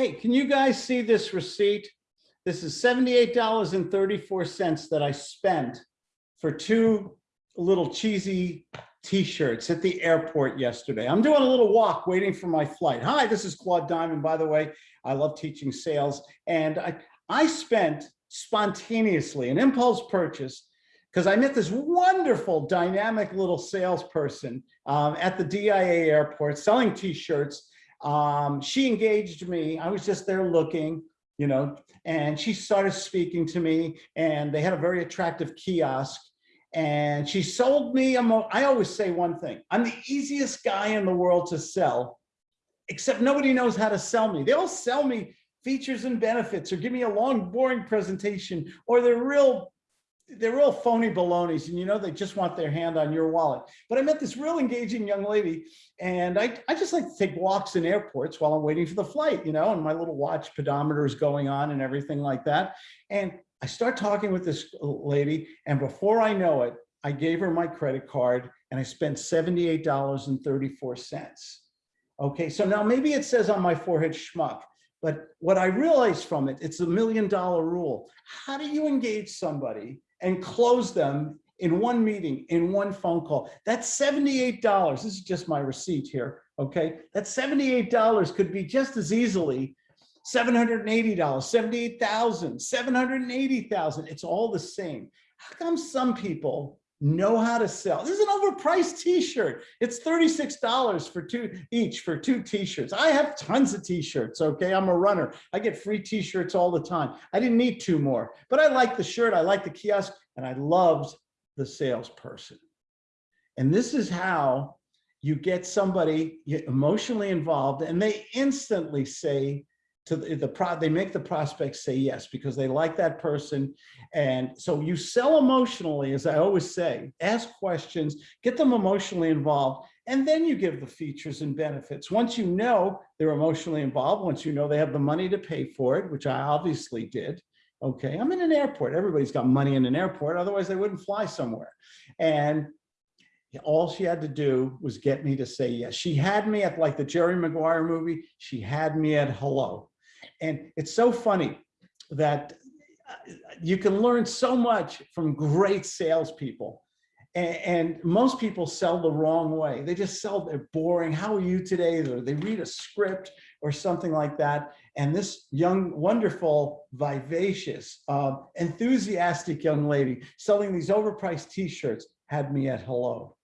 Hey, can you guys see this receipt? This is $78.34 that I spent for two little cheesy t-shirts at the airport yesterday. I'm doing a little walk waiting for my flight. Hi, this is Claude Diamond, by the way. I love teaching sales. And I, I spent spontaneously an impulse purchase because I met this wonderful dynamic little salesperson um, at the DIA airport selling t-shirts. Um, she engaged me. I was just there looking, you know, and she started speaking to me and they had a very attractive kiosk and she sold me, a mo I always say one thing, I'm the easiest guy in the world to sell, except nobody knows how to sell me. They'll sell me features and benefits or give me a long boring presentation or they're real they're real phony balonies and you know they just want their hand on your wallet. But i met this real engaging young lady and i i just like to take walks in airports while i'm waiting for the flight you know and my little watch pedometer is going on and everything like that. And i start talking with this lady and before i know it i gave her my credit card and i spent 78 dollars and 34 cents. Okay so now maybe it says on my forehead schmuck but what I realized from it, it's a million dollar rule. How do you engage somebody and close them in one meeting, in one phone call. That's $78. This is just my receipt here, okay? That $78 could be just as easily $780, 78,000, 780,000. It's all the same. How come some people know how to sell? This is an overpriced t-shirt. It's $36 for two each for two t-shirts. I have tons of t-shirts, okay? I'm a runner. I get free t-shirts all the time. I didn't need two more, but I like the shirt. I like the kiosk and I loved the salesperson. And this is how you get somebody emotionally involved and they instantly say to the, the pro they make the prospects say yes because they like that person and so you sell emotionally as i always say ask questions get them emotionally involved and then you give the features and benefits once you know they're emotionally involved once you know they have the money to pay for it which i obviously did Okay, I'm in an airport. Everybody's got money in an airport. Otherwise, they wouldn't fly somewhere. And all she had to do was get me to say yes. She had me at like the Jerry Maguire movie. She had me at hello. And it's so funny that uh, you can learn so much from great salespeople. And, and most people sell the wrong way. They just sell, they're boring. How are you today? Or they read a script or something like that. And this young, wonderful, vivacious, uh, enthusiastic young lady selling these overpriced t-shirts had me at hello.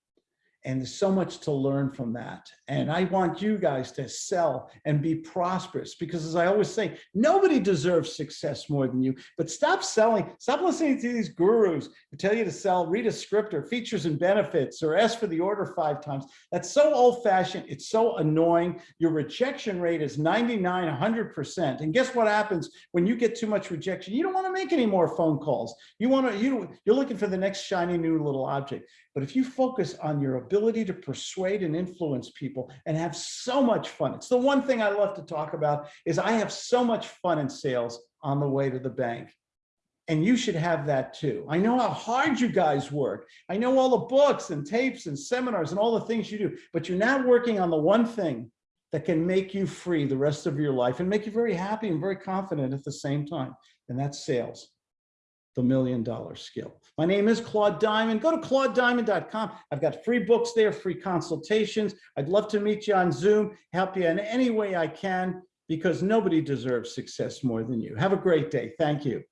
And there's so much to learn from that. And I want you guys to sell and be prosperous because as I always say, nobody deserves success more than you, but stop selling, stop listening to these gurus who tell you to sell, read a script or features and benefits or ask for the order five times. That's so old fashioned. It's so annoying. Your rejection rate is 99, 100%. And guess what happens when you get too much rejection? You don't want to make any more phone calls. You want to, you, you're looking for the next shiny new little object. But if you focus on your ability to persuade and influence people and have so much fun, it's the one thing I love to talk about is I have so much fun in sales on the way to the bank. And you should have that too. I know how hard you guys work. I know all the books and tapes and seminars and all the things you do, but you're not working on the one thing that can make you free the rest of your life and make you very happy and very confident at the same time. And that's sales the million dollar skill. My name is Claude Diamond. Go to claudediamond.com. I've got free books there, free consultations. I'd love to meet you on Zoom, help you in any way I can, because nobody deserves success more than you. Have a great day. Thank you.